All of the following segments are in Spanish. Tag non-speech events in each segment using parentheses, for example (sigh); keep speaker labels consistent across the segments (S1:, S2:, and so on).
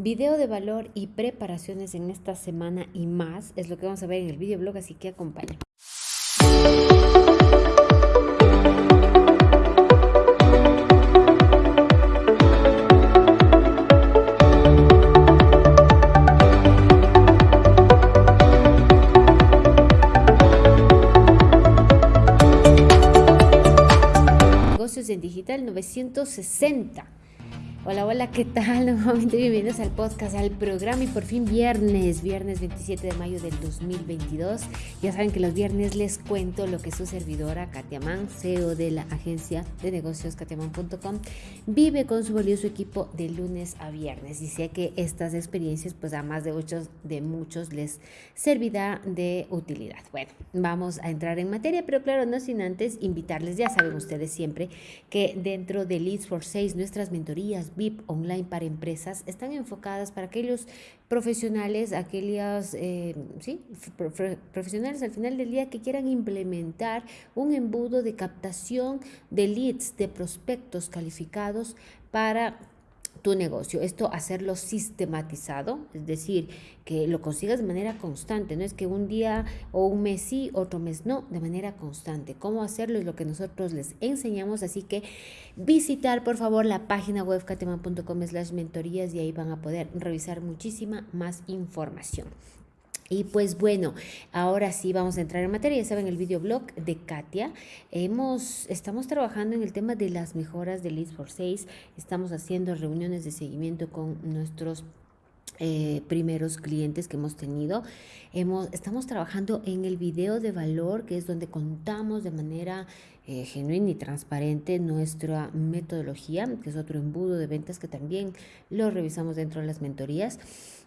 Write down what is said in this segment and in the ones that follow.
S1: video de valor y preparaciones en esta semana y más es lo que vamos a ver en el videoblog, así que acompaña. Negocios en Digital 960 Hola, hola, ¿qué tal? (laughs) Nuevamente bienvenidos al podcast, al programa y por fin viernes, viernes 27 de mayo del 2022. Ya saben que los viernes les cuento lo que su servidora Katia Mann, CEO de la agencia de negocios katiaman.com, vive con su valioso equipo de lunes a viernes. Y sé que estas experiencias, pues a más de muchos, de muchos les servirá de utilidad. Bueno, vamos a entrar en materia, pero claro, no sin antes invitarles, ya saben ustedes siempre, que dentro de Leads for Sales, nuestras mentorías, VIP online para empresas están enfocadas para aquellos profesionales, aquellos eh, ¿sí? profesionales al final del día que quieran implementar un embudo de captación de leads, de prospectos calificados para tu negocio. Esto hacerlo sistematizado, es decir, que lo consigas de manera constante, no es que un día o un mes sí, otro mes no, de manera constante. Cómo hacerlo es lo que nosotros les enseñamos, así que visitar por favor la página web catema.com slash mentorías y ahí van a poder revisar muchísima más información. Y pues bueno, ahora sí vamos a entrar en materia. Ya saben, el videoblog de Katia. Hemos, estamos trabajando en el tema de las mejoras de Leads for 6. Estamos haciendo reuniones de seguimiento con nuestros eh, primeros clientes que hemos tenido. Hemos, estamos trabajando en el video de valor, que es donde contamos de manera eh, genuina y transparente nuestra metodología, que es otro embudo de ventas que también lo revisamos dentro de las mentorías.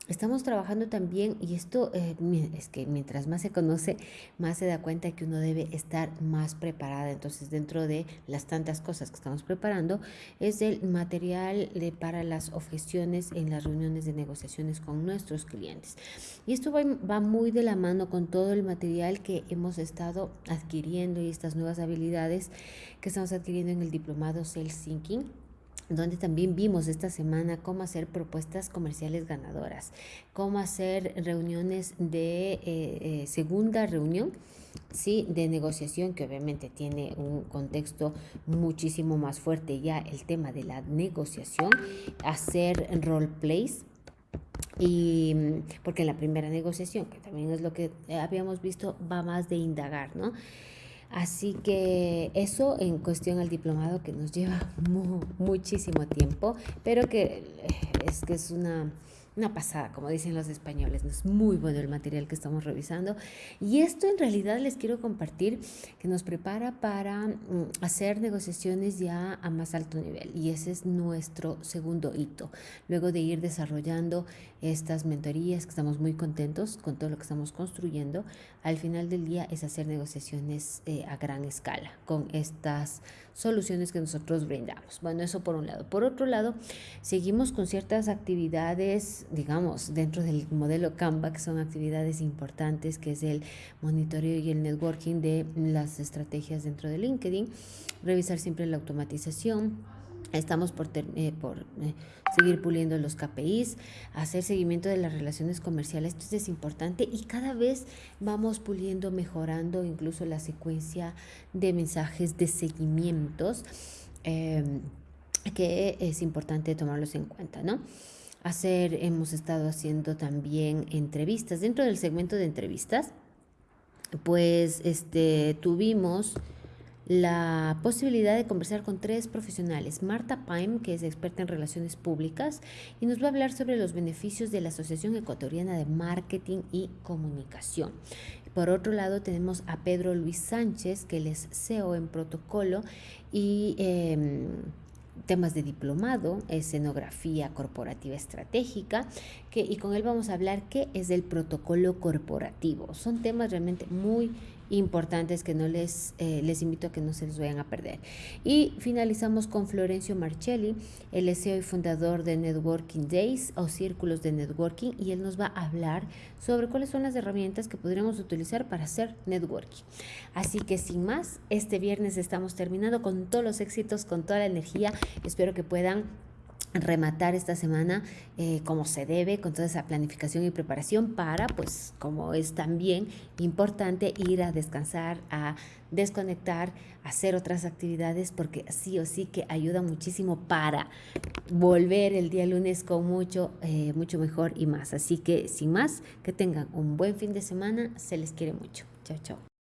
S1: Estamos trabajando también, y esto eh, es que mientras más se conoce, más se da cuenta que uno debe estar más preparada. Entonces, dentro de las tantas cosas que estamos preparando, es el material de, para las objeciones en las reuniones de con nuestros clientes. Y esto va, va muy de la mano con todo el material que hemos estado adquiriendo y estas nuevas habilidades que estamos adquiriendo en el diplomado Sales Thinking donde también vimos esta semana cómo hacer propuestas comerciales ganadoras, cómo hacer reuniones de eh, eh, segunda reunión, sí, de negociación, que obviamente tiene un contexto muchísimo más fuerte ya el tema de la negociación, hacer role plays, y porque en la primera negociación, que también es lo que habíamos visto, va más de indagar, ¿no? Así que eso en cuestión al diplomado que nos lleva (laughs) muchísimo tiempo, pero que eh, es que es una una pasada, como dicen los españoles. Es muy bueno el material que estamos revisando. Y esto en realidad les quiero compartir que nos prepara para mm, hacer negociaciones ya a más alto nivel. Y ese es nuestro segundo hito. Luego de ir desarrollando estas mentorías, que estamos muy contentos con todo lo que estamos construyendo, al final del día es hacer negociaciones eh, a gran escala con estas soluciones que nosotros brindamos. Bueno, eso por un lado. Por otro lado, seguimos con ciertas actividades digamos, dentro del modelo Canva, que son actividades importantes, que es el monitoreo y el networking de las estrategias dentro de LinkedIn, revisar siempre la automatización. Estamos por, eh, por eh, seguir puliendo los KPIs, hacer seguimiento de las relaciones comerciales, esto es importante y cada vez vamos puliendo, mejorando incluso la secuencia de mensajes de seguimientos, em, que es importante tomarlos en cuenta, ¿no? Hacer, hemos estado haciendo también entrevistas. Dentro del segmento de entrevistas, pues este, tuvimos la posibilidad de conversar con tres profesionales. Marta Paim, que es experta en relaciones públicas, y nos va a hablar sobre los beneficios de la Asociación Ecuatoriana de Marketing y Comunicación. Por otro lado, tenemos a Pedro Luis Sánchez, que él es CEO en protocolo y... Em, temas de diplomado, escenografía corporativa estratégica, que, y con él vamos a hablar qué es el protocolo corporativo. Son temas realmente muy importantes que no les, eh, les invito a que no se les vayan a perder. Y finalizamos con Florencio Marcelli, el CEO y fundador de Networking Days o Círculos de Networking, y él nos va a hablar sobre cuáles son las herramientas que podríamos utilizar para hacer networking. Así que sin más, este viernes estamos terminando con todos los éxitos, con toda la energía. Espero que puedan rematar esta semana eh, como se debe, con toda esa planificación y preparación para, pues, como es también importante ir a descansar, a desconectar, hacer otras actividades, porque sí o sí que ayuda muchísimo para volver el día lunes con mucho, eh, mucho mejor y más. Así que, sin más, que tengan un buen fin de semana, se les quiere mucho. Chao, chao.